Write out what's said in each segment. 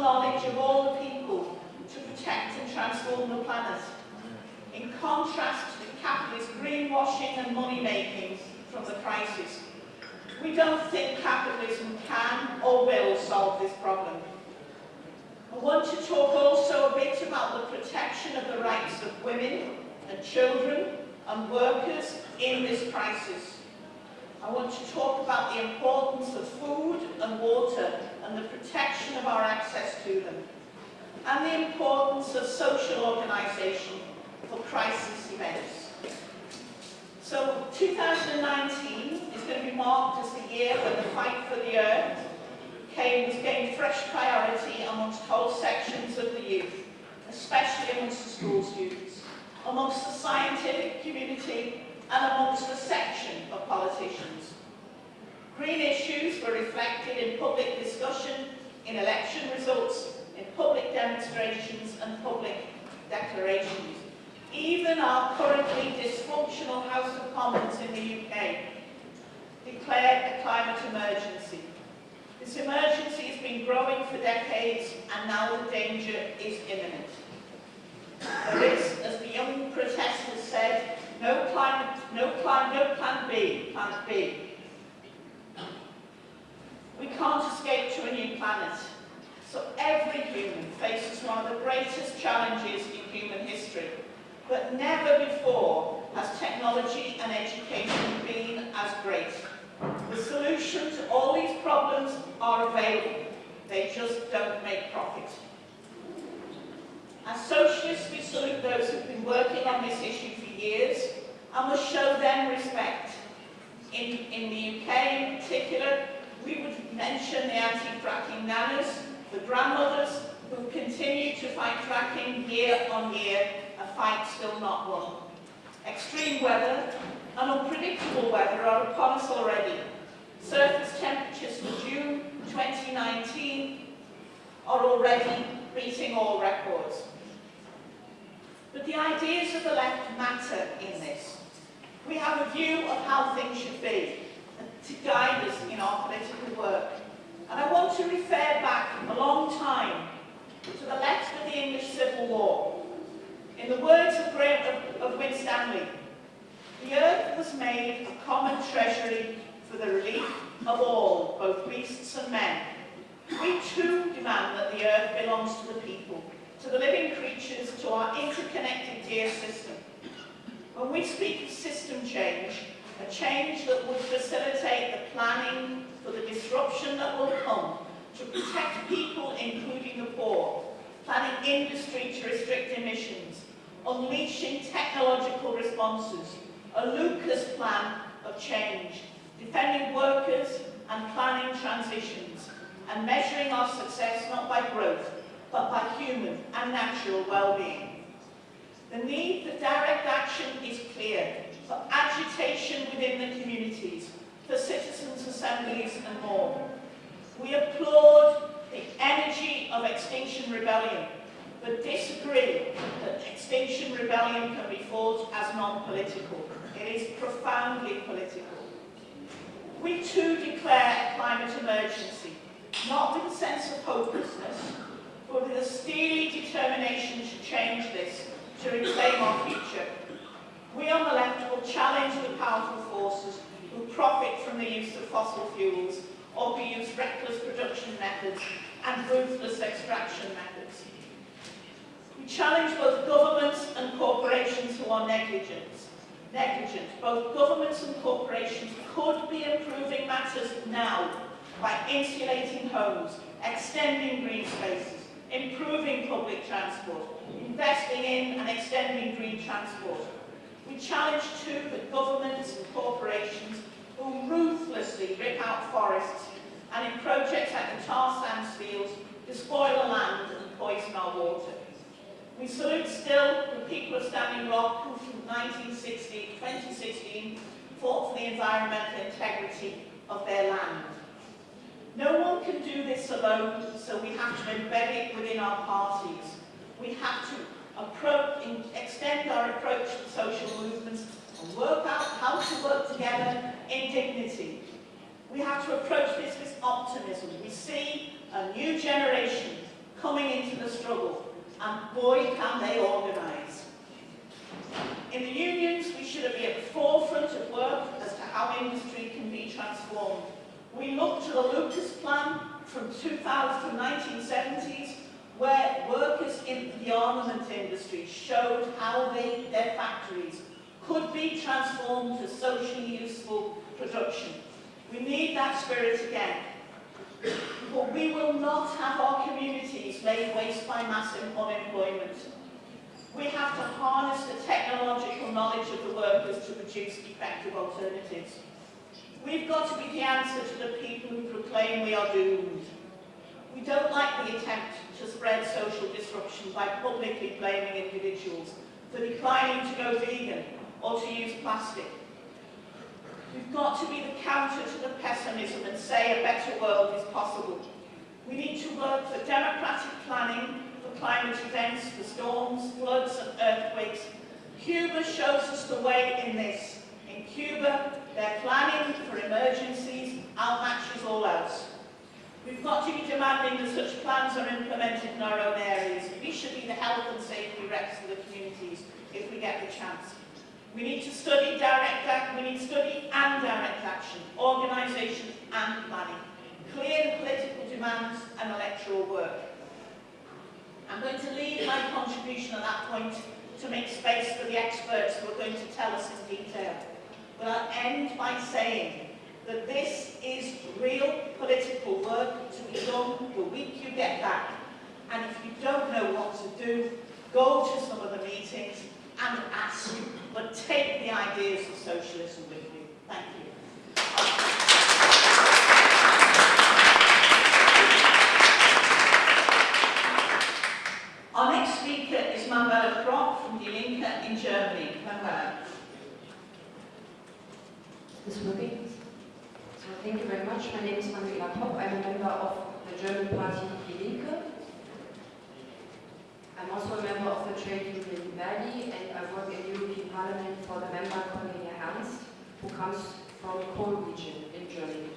knowledge of all the people to protect and transform the planet. In contrast to the capitalist greenwashing and money-making from the crisis. We don't think capitalism can or will solve this problem. I want to talk also a bit about the protection of the rights of women and children and workers in this crisis. I want to talk about the importance of food and water and the protection of our access to them, and the importance of social organisation for crisis events. So 2019 is going to be marked as the year when the fight for the earth came, was gained fresh priority amongst whole sections of the youth, especially amongst the school students, amongst the scientific community and amongst a section of politicians. Green issues were reflected in public discussion, in election results, in public demonstrations and public declarations. Even our currently dysfunctional House of Commons in the UK declared a climate emergency. This emergency has been growing for decades and now the danger is imminent. There is, as the young protesters said, no climate, no climate, no plan B, planet B. We can't escape to a new planet. So every human faces one of the greatest challenges in human history. But never before has technology and education been as great. The solution to all these problems are available. They just don't make profit. As socialists, we salute those who've been working on this issue for years and must show them respect. In, in the UK in particular, we would mention the anti-fracking nanas, the grandmothers who continue to fight fracking year on year, a fight still not won. Extreme weather and unpredictable weather are upon us already. Surface temperatures for June 2019 are already beating all records. But the ideas of the left matter in this. We have a view of how things should be to guide us in our political work. And I want to refer back a long time to the left of the English Civil War. In the words of, Graham, of, of Winstanley, the earth was made a common treasury for the relief of all, both beasts and men. We too demand that the earth belongs to the people, to the living creatures, to our interconnected dear system. When we speak of system change, a change that would facilitate the planning for the disruption that will come to protect people, including the poor, planning industry to restrict emissions, unleashing technological responses, a Lucas plan of change, defending workers and planning transitions, and measuring our success not by growth, but by human and natural well-being. The need for direct action is clear, for agitation within the communities, for citizens' assemblies and more. We applaud the energy of Extinction Rebellion, but disagree that Extinction Rebellion can be fought as non-political. It is profoundly political. We too declare a climate emergency, not with a sense of hopelessness, but with a steely determination to change this, to reclaim our future. We on the left will challenge the powerful forces who profit from the use of fossil fuels or who use reckless production methods and ruthless extraction methods. We challenge both governments and corporations who are negligent. negligent. Both governments and corporations could be improving matters now by insulating homes, extending green spaces, improving public transport, investing in and extending green transport. We challenge too that governments and corporations will ruthlessly rip out forests and in projects like the tar sands fields despoil the land and poison our water. We salute still the people of Standing Rock who from 1960, 2016 fought for the environmental integrity of their land. No one can do this alone, so we have to embed it within our parties. We have to approach, extend our approach to social movements and work out how to work together in dignity. We have to approach this with optimism. We see a new generation coming into the struggle, and boy can they organise. In the unions, we should be at the forefront of work as to how industry can be transformed. We look to the Lucas Plan from 2000 to 1970s, where workers in the armament industry showed how they, their factories could be transformed to socially useful production. We need that spirit again. But we will not have our communities laid waste by mass unemployment. We have to harness the technological knowledge of the workers to produce effective alternatives. We've got to be the answer to the people who proclaim we are doomed. We don't like the attempt to spread social disruption by publicly blaming individuals for declining to go vegan or to use plastic. We've got to be the counter to the pessimism and say a better world is possible. We need to work for democratic planning, for climate events, for storms, floods and earthquakes. Cuba shows us the way in this. In Cuba, they're planning for emergencies. We've got to be demanding that such plans are implemented in our own areas. We should be the health and safety reps of the communities if we get the chance. We need to study direct action, we need study and direct action, organisation and planning, clear political demands and electoral work. I'm going to leave my contribution at that point to make space for the experts who are going to tell us in detail. But I'll end by saying that this is real political work to be done the week you get back. And if you don't know what to do, go to some of the meetings and ask, but take the ideas of socialism with you. Thank you. Our next speaker is Manuela Kropp from Die Linke in Germany. Manuela. My name is Manuela Kropp. I'm a member of the German party Die Linke. I'm also a member of the trade union Verdi and I work in the European Parliament for the member Cornelia Ernst, who comes from coal region in Germany.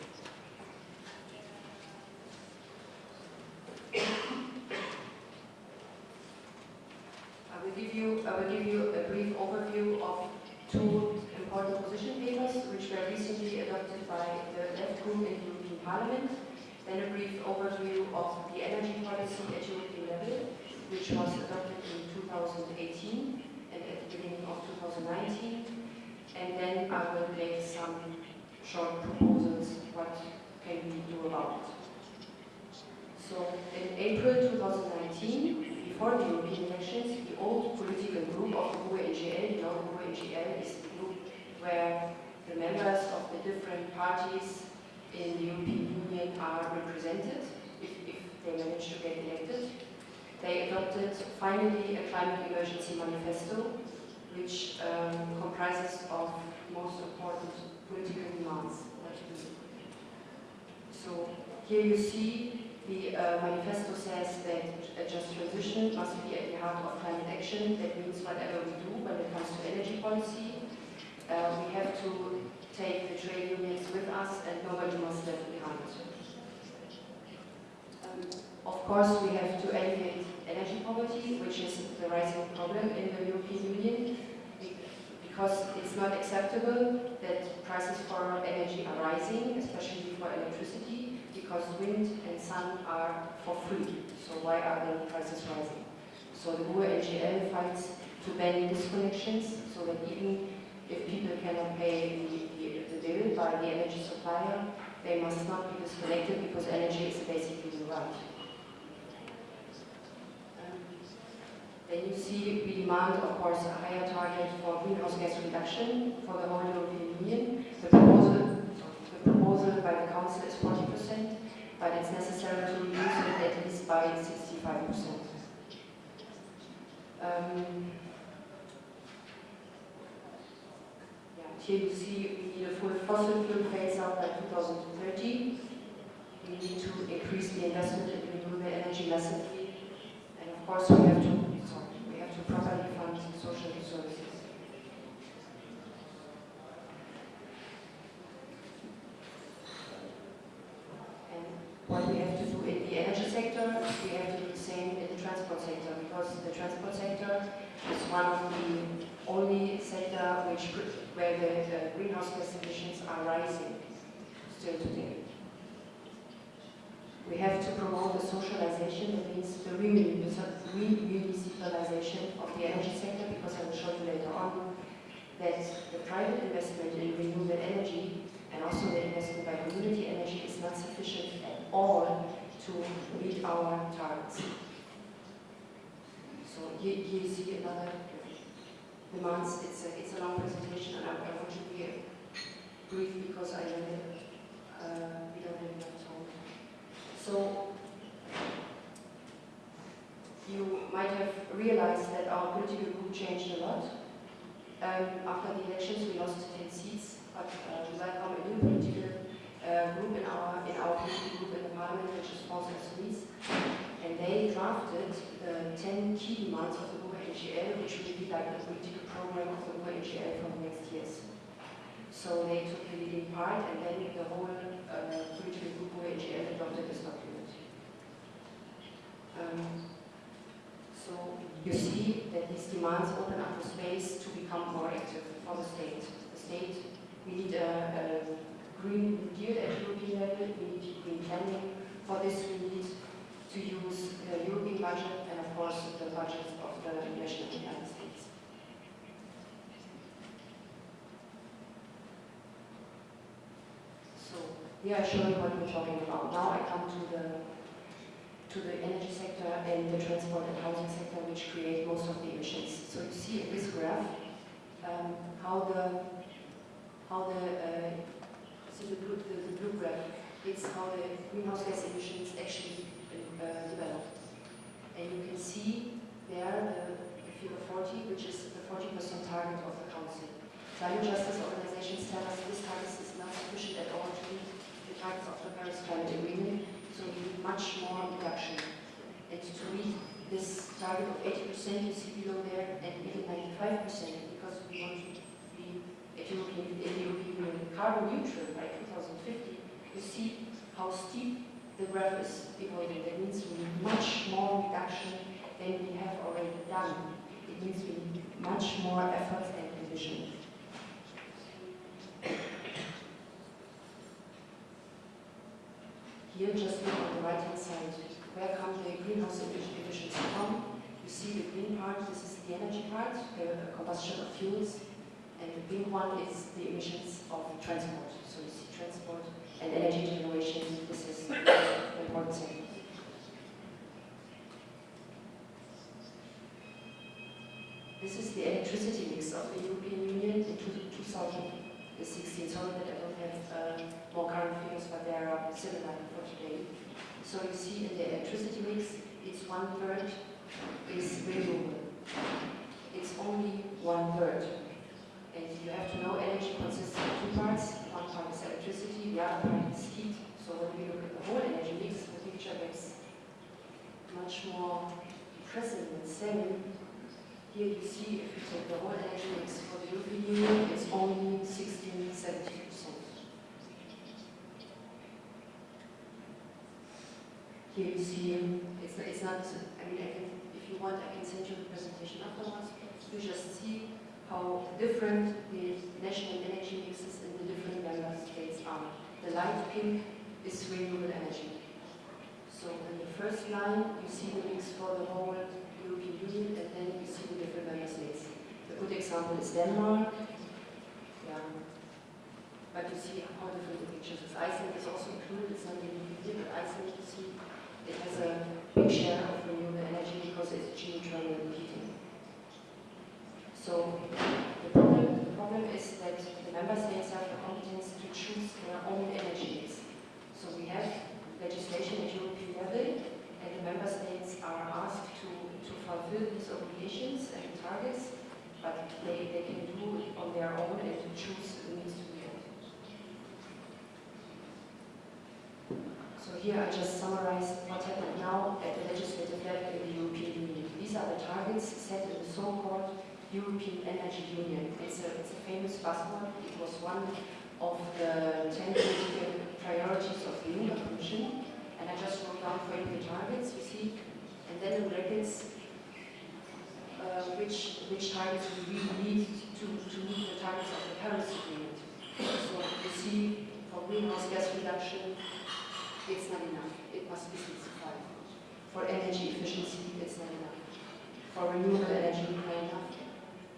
I will give you I will give you a brief overview of two important position papers which were recently adopted by in the European Parliament, then a brief overview of the energy policy at European level which was adopted in 2018 and at the beginning of 2019. And then I will make some short proposals what can we do about it. So in April 2019, before the European elections, the old political group of you know the GUE-NGL is the group where the members of the different parties in the European Union are represented if, if they manage to get elected they adopted finally a climate emergency manifesto, which um, comprises of most important political demands. So here you see the uh, manifesto says that a just transition must be at the heart of climate action. That means whatever we do when it comes to energy policy, uh, we have to take the trade unions with us and nobody must left behind. Um, of course, we have to alleviate energy poverty, which is the rising problem in the European Union, because it's not acceptable that prices for energy are rising, especially for electricity, because wind and sun are for free. So why are the prices rising? So the GUE-NGL fights to ban disconnections, so that even if people cannot pay the, the, the bill by the energy supplier, they must not be disconnected because energy is basically the right. Then you see we demand, of course, a higher target for greenhouse gas reduction for the whole European Union. The proposal, the proposal by the Council is 40%, but it's necessary to reduce it at least by 65%. Um, here you see we need a full fossil fuel phase out by 2030. We need to increase the investment in renewable energy massively. And of course, we have to, sorry, we have to properly fund social services. And what we have to do in the energy sector, we have to do the same in the transport sector, because the transport sector is one of the which, where the, the greenhouse gas emissions are rising still today. We have to promote the socialization, that means the remunicipalization of the energy sector, because I will show you later on that the private investment in renewable energy and also the investment by community energy is not sufficient at all to meet our targets. So here, here you see another demands. It's a, it's a long presentation and I, I want to be brief because I know that uh, we don't have enough time. So you might have realized that our political group changed a lot. Um, after the elections, we lost 10 seats, but uh, we welcome a new political uh, group in our in our political group in the parliament, which is France Insoumise, and they drafted the 10 key demands of the NGL, which will be like the political program of the NGL for the next years. So they took the leading part, and then the whole uh, political group GUE NGL adopted this document. Um, so you see that these demands open up the space to become more active for the state. The state, we need a, a green New deal at European level, we need green planning. For this we need to use the European budget and of course the budgets of the national United States. So here I show you what we're talking about. Now I come to the to the energy sector and the transport and housing sector, which create most of the emissions. So you see in this graph um, how the how the uh, see the blue, the, the blue graph. It's how the greenhouse gas emissions actually uh, develop. And you can see there the, the figure 40, which is the 40% target of the council. Climate justice organizations tell us this target is not sufficient at all to meet the targets of the Paris Climate Agreement so we need much more reduction. And to meet this target of 80%, you see below there, and even 95%, because we want to be at European, European Union carbon neutral by 2050, you see how steep the graph is evolving. That means we need much more reduction than we have already done. It means we need much more effort and ambition. Here, just look on the right-hand side. Where come the greenhouse emissions from? You see the green part, this is the energy part, the combustion of fuels, and the pink one is the emissions of transport. So you see transport and energy generation, this is important. This is the electricity mix of the European Union in 2016. Sorry that I don't have uh, more current figures, but they are similar for today. So you see in the electricity mix, it's one third is renewable. It's only one third. And you have to know energy consists of two parts. Part is electricity, the other part is heat. So when we look at the whole energy mix, the picture gets much more present than seven. Here you see, if you take the whole energy mix for the European Union, it's only 16, 70 percent. Here you see, it's, it's not, I mean, I can, if you want, I can send you the presentation afterwards. You just see how different the national energy mixes different member states are. The light pink is renewable energy. So in the first line, you see the mix for the whole European Union, and then you see the different member states. A good example is Denmark. Yeah. But you see how different the pictures is. Iceland is also included, it's not really Union, but Iceland, you see, it has a big share of renewable energy because it's geothermal heating. So the problem is that the member states have the competence to choose their own energy mix. So we have legislation at European level, and the member states are asked to, to fulfill these obligations and targets, but they, they can do it on their own and choose the means to be So here I just summarized what happened now European Energy Union. It's a, it's a famous buzzword. It was one of the 10 political priorities of the Juncker Commission. And I just wrote down for you the targets, you see, and then in brackets uh, which, which targets we really need to, to meet the targets of the Paris Agreement. So you see, for greenhouse gas reduction, it's not enough. It must be 65. For energy efficiency, it's not enough. For renewable energy, not enough.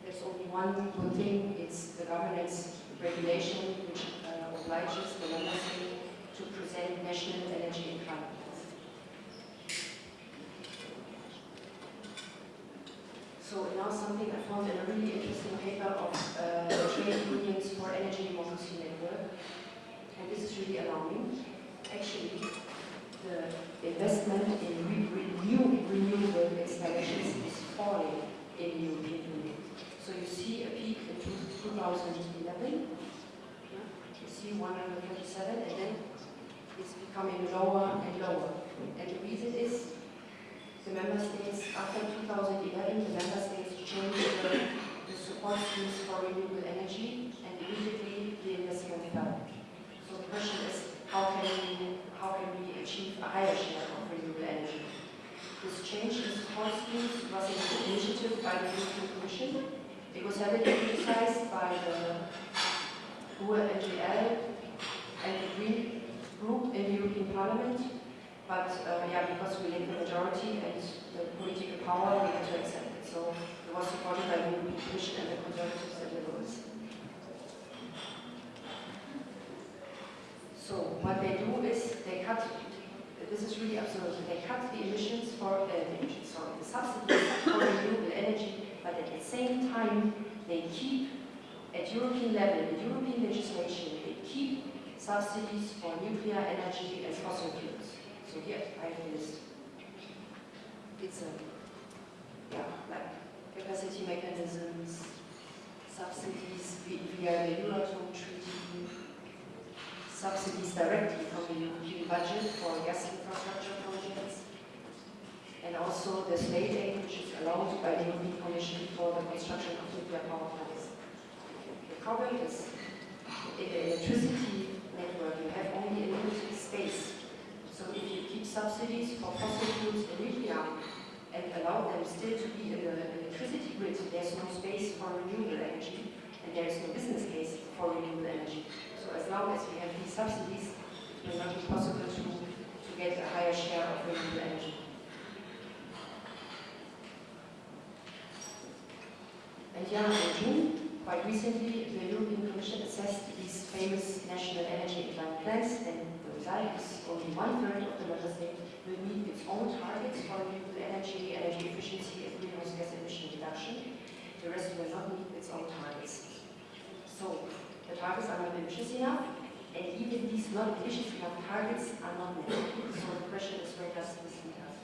There's only one good thing, it's the governance regulation, which uh, obliges the member to present national energy plans. So now something I found in a really interesting paper of uh, the Trade Unions for Energy Democracy Network, and this is really alarming. Actually, the investment in re- renew- renewable installations is falling in the European Union. So you see a peak in 2011, yeah, you see 127, and then it's becoming lower and lower. And the reason is the member states, after 2011, the member states changed the, the support schemes for renewable energy, and immediately the investment fell. So the question is, how can we, how can we achieve a higher share of renewable energy? This change in support schemes was an initiative by the European Commission. It was heavily criticized by the GUE NGL and the Green Group in the European Parliament, but uh, yeah, because we lacked the majority and the political power, we had to accept it. So it was supported by the European Commission and the Conservatives and Liberals. So what they do is they cut, this is really absurd, they cut the emissions for, uh, the emissions, sorry, the subsidies for renewable energy, but at the same time, they keep, at European level, the European legislation, they keep subsidies for nuclear energy and fossil fuels. So here I have a. It's a, yeah, like capacity mechanisms, subsidies via the Euratom Treaty, subsidies directly from the European budget for gas infrastructure projects, and also the state aid which is allowed by the European Commission for the construction of nuclear power plants. The problem is, in the electricity network, you have only a limited space. So if you keep subsidies for fossil fuels and nuclear and allow them still to be in the electricity grid, there's no space for renewable energy and there is no business case for renewable energy. So as long as we have these subsidies, it will not be possible to, to get a higher share of renewable energy. And yeah, in June, quite recently, the European Commission assessed these famous national energy climate plans, and the result is only one third of the member state will meet its own targets for renewable energy, energy efficiency, and greenhouse gas emission reduction. The rest will not meet its own targets. So, the targets are not ambitious enough, and even these not ambitious enough targets are not met. So the question is, where does this lead us?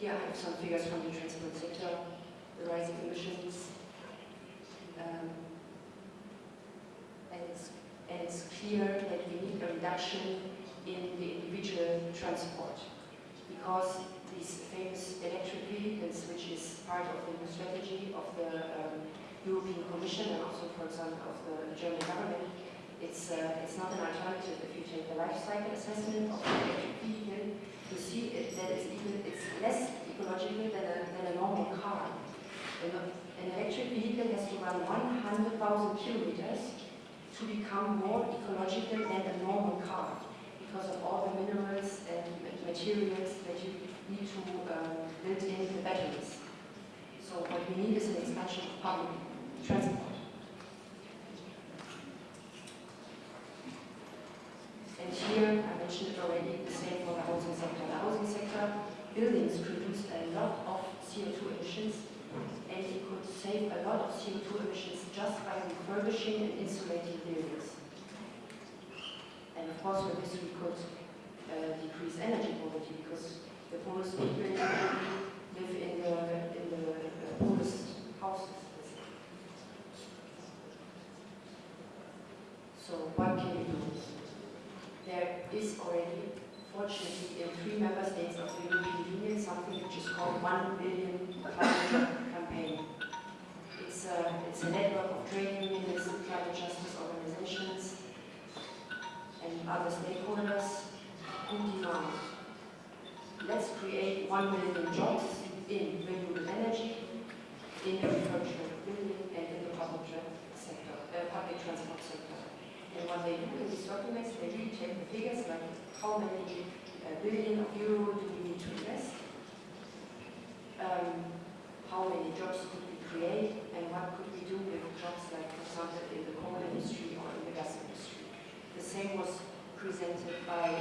Here I have some figures from the transport sector, the rising emissions. Um, and, it's, and it's clear that we need a reduction in the individual transport because these famous electric vehicles, which is part of the new strategy of the um, European Commission and also, for example, of the German government, it's, uh, it's not an alternative if you take the life cycle assessment of the electric vehicle you see it, that it's even it's less ecological than a, than a normal car. An, electric vehicle has to run 100,000 kilometers to become more ecological than a normal car because of all the minerals and materials that you need to um, build in the batteries. So what we need is an expansion of public transport. And here, I mentioned already, the same for the housing sector. The housing sector, buildings produce a lot of CO2 emissions, and it could save a lot of CO2 emissions just by refurbishing and insulating buildings. And of course, with this, we could uh, decrease energy poverty, because the poorest people live in the, in the uh, poorest houses. So what can is already, fortunately, in three member states of the European Union, something which is called One Billion Climate Campaign. It's a, it's a network of trade unions, climate justice organizations, and other stakeholders who demand, let's create one million jobs in renewable energy, in refurbishment building, and in the public sector, uh, public transport sector. And what they do in these documents, they really take the figures like how many uh, billion of euro do we need to invest, um, how many jobs could we create, and what could we do with jobs like, for example, in the coal industry or in the gas industry. The same was presented by,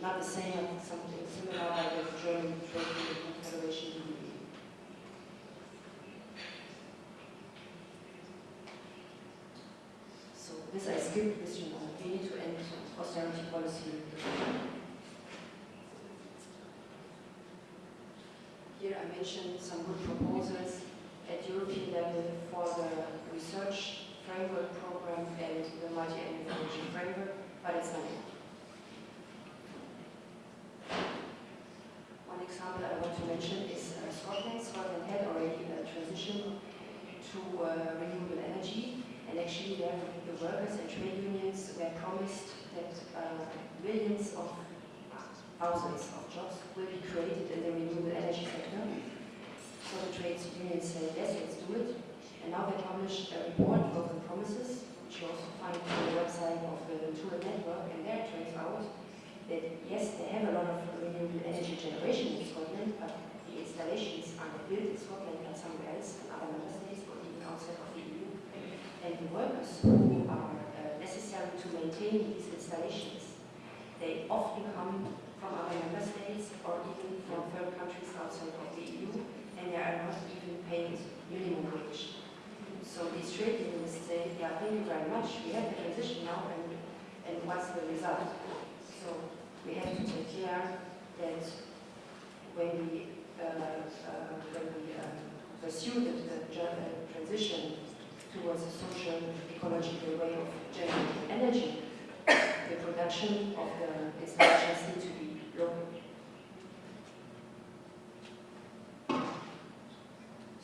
not the same, but something similar by the German Trade Union this I skipped this, you know, we need to end austerity policy. Here I mentioned some good proposals at European level for the research framework program and the multi-annual financial framework, but it's not enough. One example I want to mention is uh, Scotland. Scotland had already a transition to uh, and actually the workers and trade unions were promised that uh, millions of thousands of jobs will be created in the renewable energy sector. So the trade unions said, yes, let's do it. And now they published a report of the promises, which you also find on the website of the Tour Network, and there it turns out that yes, they have a lot of renewable energy generation in Scotland, but the installations are built in Scotland but somewhere else, in other member states or even outside of the. And the workers who are uh, necessary to maintain these installations, they often come from other member states or even from third countries outside of the EU, and they are not even paid minimum wage. So these trade unions say, yeah, thank you very much, we have the transition now, and, and what's the result? So we have to take care that when we, uh, uh, when we um, pursue the, the transition towards a social, ecological way of generating energy, the production of the installations need to be local.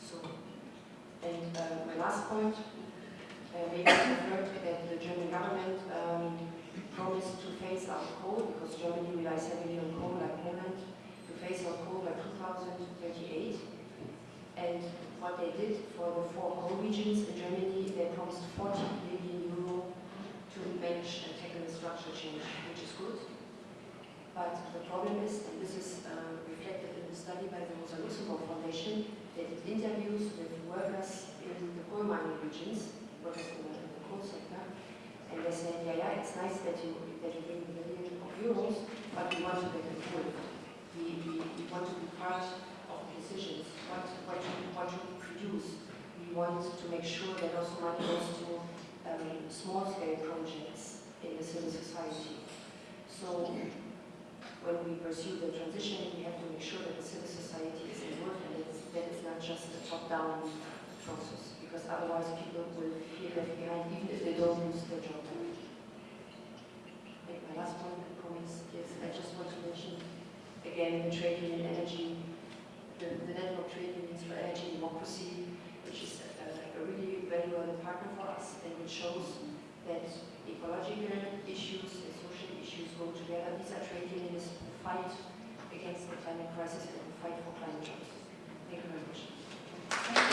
So, and uh, my last point, uh, maybe you've heard that the German government um, promised to phase out coal, because Germany relies heavily on coal like Poland, to phase out coal by 2038. And did for the four coal regions in Germany, they promised 40 billion euro to manage and tackle the structural change, which is good. But the problem is, and this is uh, reflected in the study by the Rosa Luxemburg Foundation, that it interviews with workers in the coal mining regions, workers in the, in the coal sector, and they say, yeah, yeah, it's nice that you, that you bring the billion of euros, but we want to get involved. We, we, we want to be part of the decisions, what, what, what We want to make sure that also money goes to um, small-scale projects in the civil society. So when we pursue the transition, we have to make sure that the civil society is involved and it's, that it's not just a top-down process, because otherwise people will feel left behind even if they don't lose their job. My last point, I promise, is I just want to mention again the trade union energy, the, the network trade unions for energy democracy, which is uh, a, a really valuable partner for us and which shows that ecological issues and social issues go together. These are trade unions who fight against the climate crisis and fight for climate justice. Thank you very much.